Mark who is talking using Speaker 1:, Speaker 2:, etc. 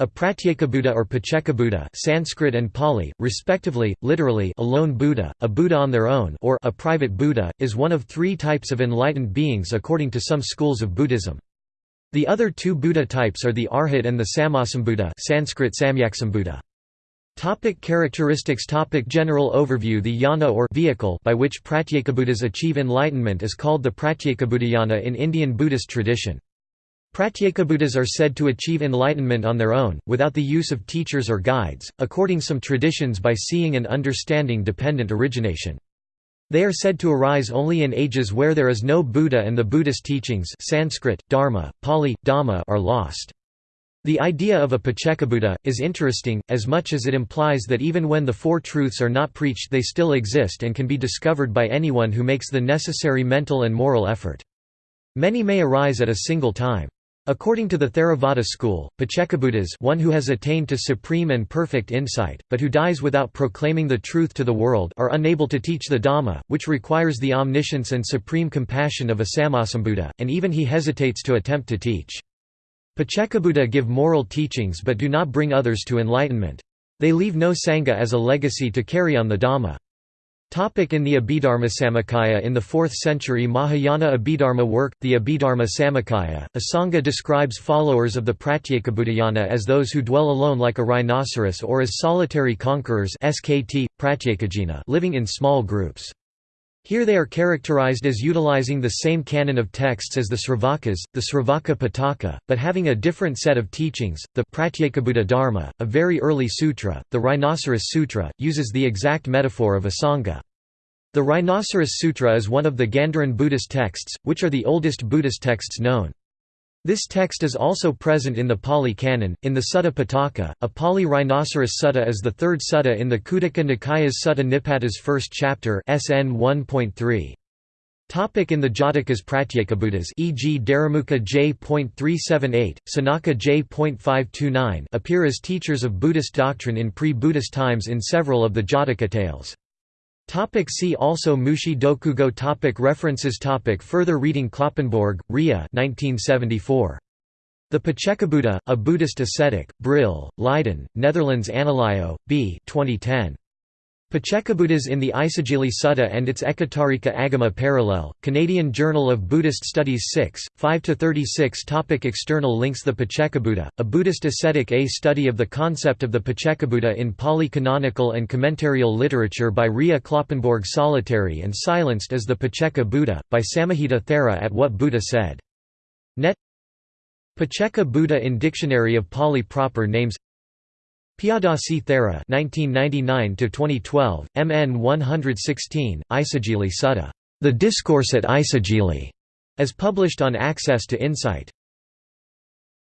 Speaker 1: A Pratyekabuddha or Paccekabuddha Sanskrit and Pali, respectively, literally a lone Buddha, a Buddha on their own or a private Buddha, is one of three types of enlightened beings according to some schools of Buddhism. The other two Buddha types are the Arhat and the Sammasambuddha Sanskrit Samyaksambuddha. Topic characteristics Topic General overview The yana or vehicle by which Pratyekabuddhas achieve enlightenment is called the Pratyekabuddhayana in Indian Buddhist tradition. Pratyekabuddhas are said to achieve enlightenment on their own, without the use of teachers or guides, according some traditions by seeing and understanding dependent origination. They are said to arise only in ages where there is no Buddha and the Buddhist teachings Sanskrit, Dharma, Pali, Dhamma are lost. The idea of a Paccekabuddha, is interesting, as much as it implies that even when the Four Truths are not preached they still exist and can be discovered by anyone who makes the necessary mental and moral effort. Many may arise at a single time. According to the Theravada school, Paccekabuddhas one who has attained to supreme and perfect insight, but who dies without proclaiming the truth to the world are unable to teach the Dhamma, which requires the omniscience and supreme compassion of a Sammasambuddha, and even he hesitates to attempt to teach. Paccekabuddha give moral teachings but do not bring others to enlightenment. They leave no Sangha as a legacy to carry on the Dhamma. In the Abhidharma Samuccaya In the 4th century Mahayana Abhidharma work, the Abhidharma Samuccaya, Asanga describes followers of the Pratyekabuddhayana as those who dwell alone like a rhinoceros or as solitary conquerors SKT, living in small groups. Here they are characterized as utilizing the same canon of texts as the Sravakas, the Sravaka Pitaka, but having a different set of teachings. The Pratyekabuddha Dharma, a very early sutra, the Rhinoceros Sutra, uses the exact metaphor of a Sangha. The Rhinoceros Sutra is one of the Gandharan Buddhist texts, which are the oldest Buddhist texts known. This text is also present in the Pali Canon. In the Sutta Pitaka, a Pali rhinoceros sutta is the third sutta in the Khuddaka Nikaya's Sutta Nipata's first chapter SN 1.3. Topic in the Jatakas Pratyekabuddhas e.g. Dharamukha J.378, Sanaka J.529 appear as teachers of Buddhist doctrine in pre-Buddhist times in several of the Jataka tales. Topic see also Mushi Dokugo topic References topic Further reading Kloppenborg, Ria 1974. The Paccekabuddha, A Buddhist Ascetic, Brill, Leiden, Netherlands Analayo, B 2010. Paccekabuddhas in the Isigili Sutta and its Ekottarika Agama Parallel, Canadian Journal of Buddhist Studies 6, 5–36 Topic External links The Paccekabuddha, a Buddhist ascetic A study of the concept of the Paccekabuddha in Pali canonical and commentarial literature by Ria Kloppenborg Solitary and Silenced as the Pacceka Buddha, by Samahita Thera at What Buddha Said. Net Pacceka Buddha in Dictionary of Pali Proper Names Piyadasi Thera 1999 2012 MN 116 Isigili Sutta. The Discourse at Isigili as published on Access to Insight